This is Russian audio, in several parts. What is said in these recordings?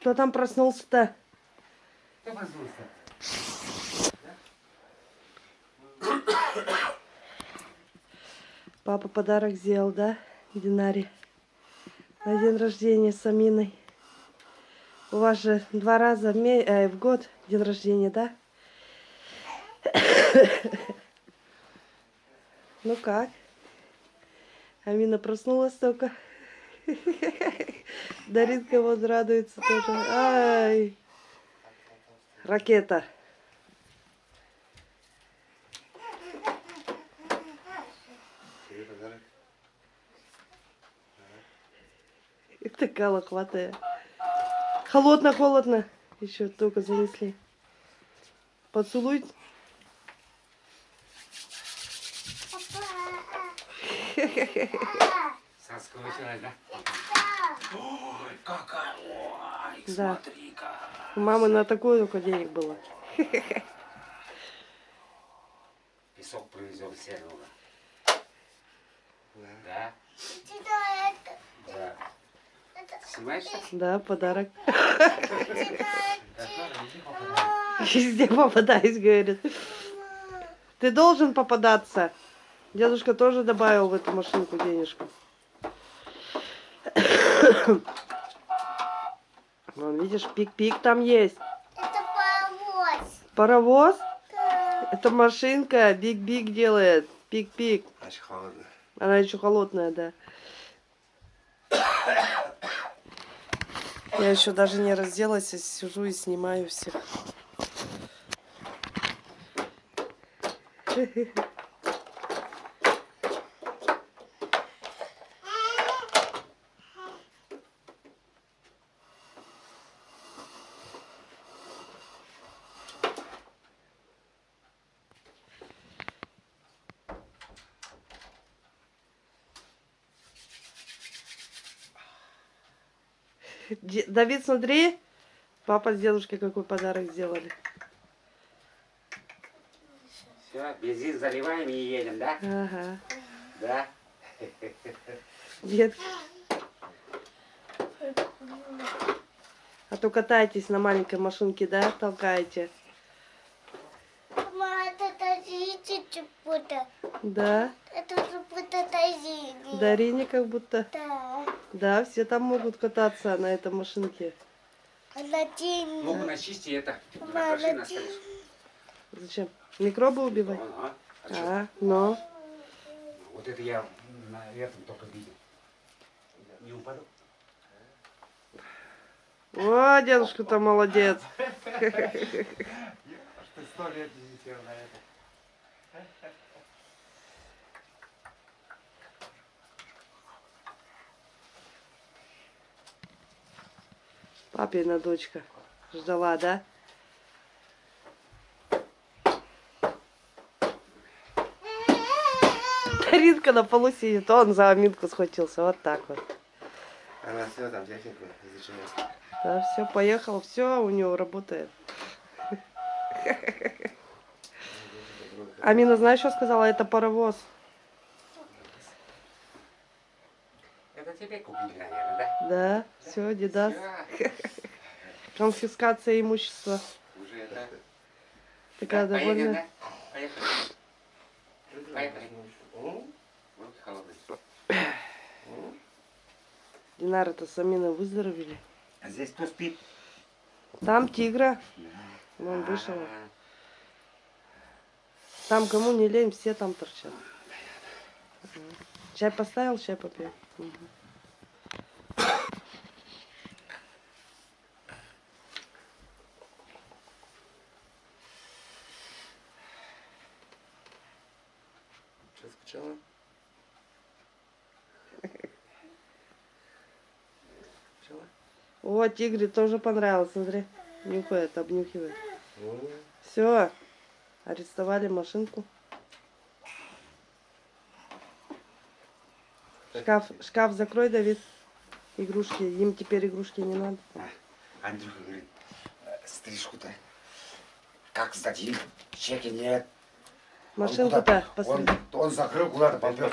Кто там проснулся-то? Кто проснулся? Папа подарок сделал, да, Динаре? На день рождения с Аминой. У вас же два раза в, ме- э, в год день рождения, да? Ну как? Амина проснулась только. Даринка вот радуется тоже. Ай! Ракета. Такая лохматая. Холодно, холодно. Еще только занесли. Поцелуй. Соскучилась, да? Ой, какая, ой, Да. смотри-ка. У мамы на такое только денег было. Песок привезем все равно. Да. Да? Да. Снимаешься? Да, подарок. Везде попадаюсь, говорит. Ты должен попадаться. Дедушка тоже добавил в эту машинку денежку. Вон, видишь, пик-пик там есть. Это паровоз. Паровоз? Да. Это машинка биг-биг делает. Пик-пик. Значит, холодно. Она еще холодная, да. Я еще даже не разделась, а сижу и снимаю всех. Де- Давид, смотри, папа с дедушкой какой подарок сделали. Все, бензин заливаем и едем, да? Ага. Да. Дед. А то катаетесь на маленькой машинке, да, толкаете? Да. Это чего-то тазите. Дарине как будто. Да. Да, все там могут кататься на этой машинке. Она тень. Ну, начисти это. Накроши на. Зачем? Микробы убивать? Вон, а? А? А, ну. Вот это я на этом только видел. Не упаду? О, дедушка-то молодец. Ты сто лет не на это. Папина дочка. Ждала, да? Ритка на полу сидит, он за аминку схватился. Вот так вот. Она все там технику изучает. Да, все, поехал, все у него работает. Амина, знаешь, что сказала? Это паровоз. Тебе купили, наверное, да? Да, все, дедас. Всё, Конфискация имущества. уже это. Такая Да, поедем, довольная. да? Поехали. Поехали. Вот холодный. Динара-то с Аминой выздоровели. А здесь кто спит? Там тигра. Вон вышел. А, Там кому не лень, все там торчат. Чай поставил, чай попил. Мгм. Что, скучала? Скучала? О, тигре тоже понравилось, смотри. Нюхает, обнюхивает. Все, арестовали машинку. Шкаф, шкаф закрой, Давид. Игрушки. Им теперь игрушки не надо. Андрюха говорит, «Э, стрижку-то. Как сдадим? Чеки нет. Машинку-то посмотри. Он, он закрыл куда-то, попер.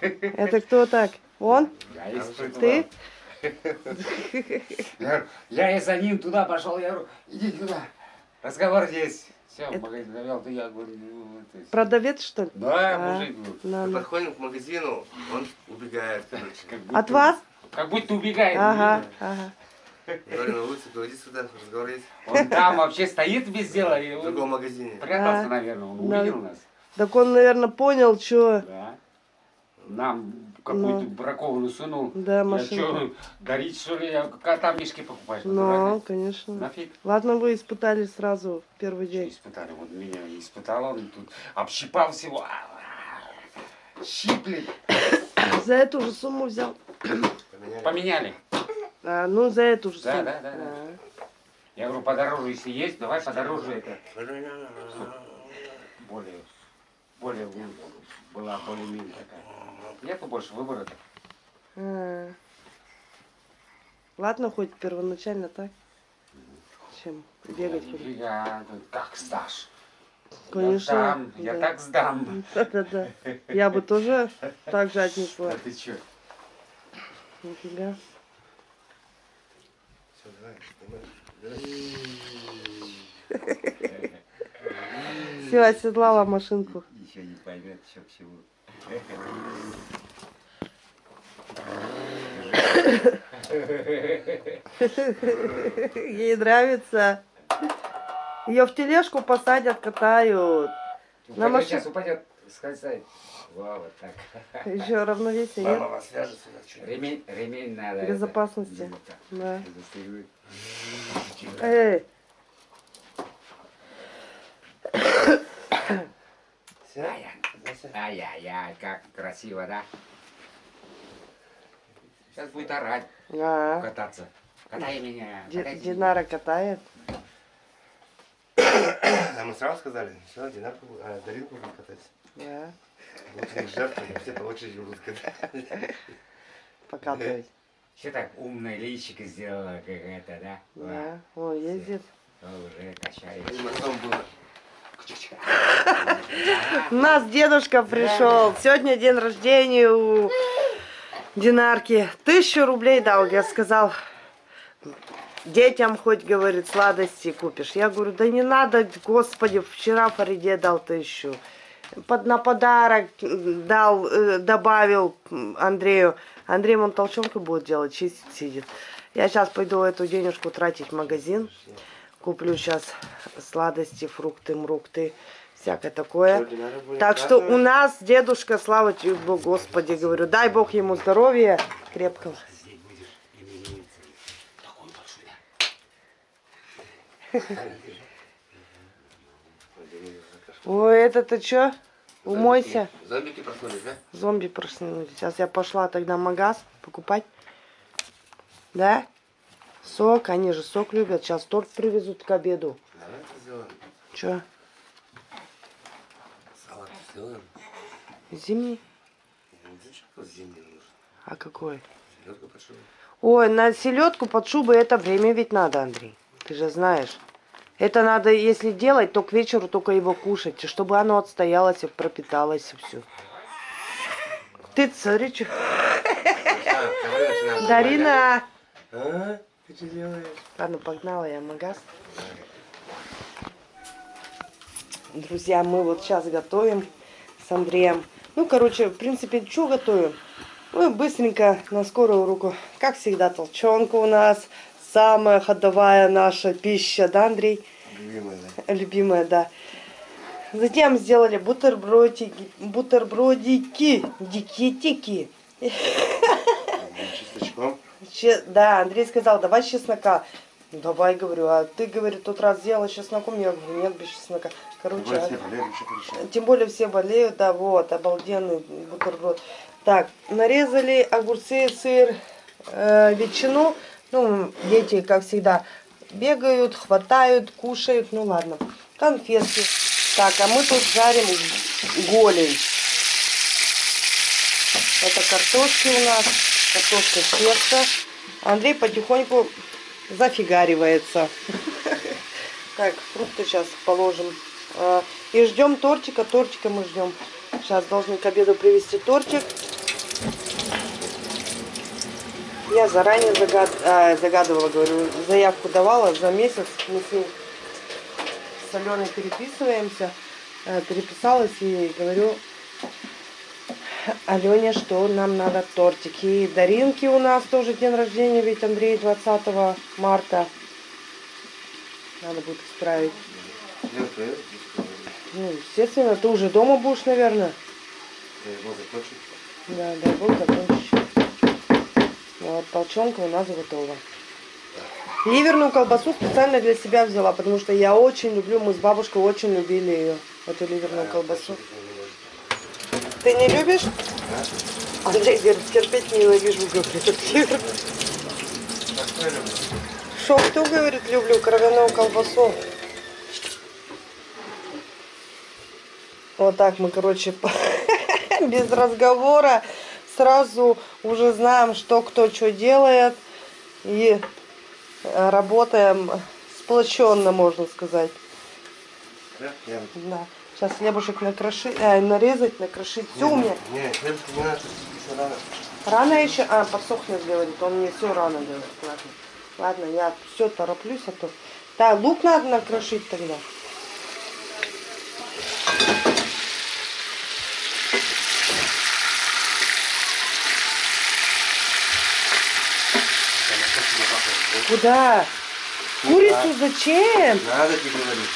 Это кто так? Он? Я испытывал. Ты? Я, я и за ним туда пошел, я говорю, иди туда, разговор есть. Все, Это- магазин завел, то я говорю, ну, это... Продавец, что ли? Да, А, мужик был. подходим к магазину, он убегает, короче. От вас? Как будто убегает. Ага, ага. Говорю, на улице, говори сюда, разговор есть. Он там вообще стоит без дела, и В другом магазине. прятался, А, наверное, он увидел нас. Так он, наверное, понял, что... Да. Нам какую-то бракованную сунул. Ну. Да, что, дарить что ли? Я кота в мешке покупаешь? Ну, конечно. Нафиг. Ладно, вы испытали сразу в первый день. испытали? Вот меня испытал он тут, общипал всего. А, Щиплет. За эту же сумму взял. Поменяли. Поменяли. А, ну, за эту же Да, сумму. да, да, да. А. Я говорю, подороже, если есть, давай подороже это. Более, более, ну, была более-менее такая. Нету больше выбора. А. Ладно, хоть первоначально так. Чем бегать. Я, ну, как сдашь? Конечно, Я, дам, я да. так сдам. Да-да-да. Я бы тоже так же отнесла. А ты чё? Нифига. Все, оседлала машинку. Еще не поймет, что к чему. Ей нравится. Ее в тележку посадят, катают. На Упадет, машин- сейчас упадет, сказать. Во, вот так. Еще равновесие Мама нет? вас свяжет сюда. чё? Ремень, ремень надо. это, Безопасности. Да. застегнуть. Эй? Ай-яй-яй, как красиво, да? Сейчас будет орать, а, кататься. Катай меня, Ди- катайте Динара катает. А мы сразу сказали, все, Динарку, а, Даринку будем катать. Да, них жертвы, все по очереди будут катать. покатывать. Все так умная личика сделала, как это, да? Да, он ездит. Уже качает. И потом было. У нас дедушка пришел. Сегодня день рождения у Динарки. Тысячу рублей дал, я сказал. Детям хоть, говорит, сладости купишь. Я говорю, да не надо, господи, вчера Фариде дал тысячу. Под, на подарок дал, э, добавил Андрею. Андрей вон толчонку будет делать, чистить сидит. Я сейчас пойду эту денежку тратить в магазин. Куплю сейчас сладости, фрукты, мрукты, всякое такое. Так что у нас дедушка, слава тебе, Богу, Господи, говорю, дай Бог ему здоровья крепкого. Ой, это-то что? Умойся. Зомбики проснулись, да? Зомби проснулись. Сейчас я пошла тогда в магаз покупать. Да? Сок, они же сок любят. Сейчас торт привезут к обеду. Давай это сделаем. Че? Салат сделаем. Зимний? Тут зимний нужен? А какой? Селедку под шубу. Ой, на селедку под шубой это время ведь надо, Андрей. Ты же знаешь. Это надо, если делать, то к вечеру только его кушать, чтобы оно отстоялось и пропиталось и все. Ты начинаем. Дарина! А? Ты что делаешь? Ладно, погнала я в магаз. Друзья, мы вот сейчас готовим с Андреем. Ну, короче, в принципе, что готовим? Мы быстренько на скорую руку. Как всегда, толчонка у нас. Самая ходовая наша пища, да, Андрей? Любимая, да? Любимая, да. Затем сделали бутербродики, бутербродики, дикитики. Чесночком. Че- да, Андрей сказал, давай чеснока. Давай, говорю, а ты, говорит, тот раз сделала с чесноком, я говорю, нет, без чеснока. Короче, Давай а- все порешаем. тем более все болеют, да, вот, обалденный бутерброд. Так, нарезали огурцы, сыр, э, ветчину. Ну, дети, как всегда, бегают, хватают, кушают. Ну, ладно. Конфетки. Так, а мы тут жарим голень. Это картошки у нас, картошка с тесто. Андрей потихоньку зафигаривается. Так, фрукты сейчас положим. А, И ждем тортика. Тортика мы ждем. Сейчас должны к обеду привезти тортик. Я заранее загад- а, загадывала, говорю, заявку давала за месяц. Мы с Аленой переписываемся. Э, Переписалась и говорю Алене, что нам надо тортик. И Даринки у нас тоже день рождения, ведь Андрей 20 марта. Надо будет исправить. Ну, естественно, ты уже дома будешь, наверное. Да, дай бог закончишь. Вот, толченка у нас готова. Ливерную колбасу специально для себя взяла, потому что я очень люблю, мы с бабушкой очень любили ее, эту ливерную колбасу. Ты не любишь? Андрей говорит, терпеть ненавижу, говорит, ливер. Шо, кто говорит, люблю кровяную колбасу? Вот так мы, короче, без разговора сразу уже знаем, что кто что делает. И э, работаем сплоченно, можно сказать. Да? Да. Сейчас хлебушек накрошить, э, нарезать, накрошить. Все у меня. Не, хлебушка не надо, еще рано. Рано еще? А, подсохнет, говорит. Он мне все рано делает. Ладно. Ладно, я все тороплюсь, а то. Да, лук надо накрошить тогда. Куда? Курицу зачем? Надо тебе говорить.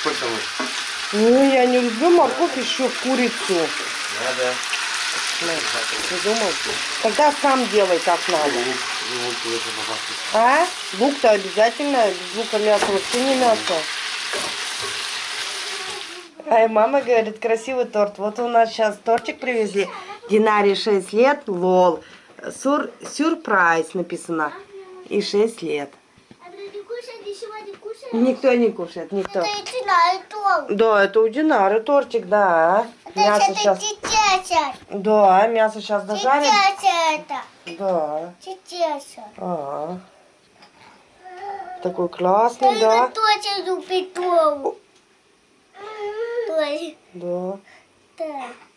Сколько мы? Ну, я не люблю морковь еще курицу. Надо. Придумал. Тогда сам делай как надо. А? Лук-то обязательно. Без лука мясо вообще не мясо. Ай, мама говорит, красивый торт. Вот у нас сейчас тортик привезли. Динаре 6 лет, лол. Сур, сюрприз написано. И 6 лет. А не не? Никто не кушает, никто. Это на это. Да, это у Динары тортик, да. Мясо Это сейчас... тетя. Да, мясо сейчас дожарим. Тетя это. Да. Тетя. А. Такой классный, Ты да. точно любит. Да. Так.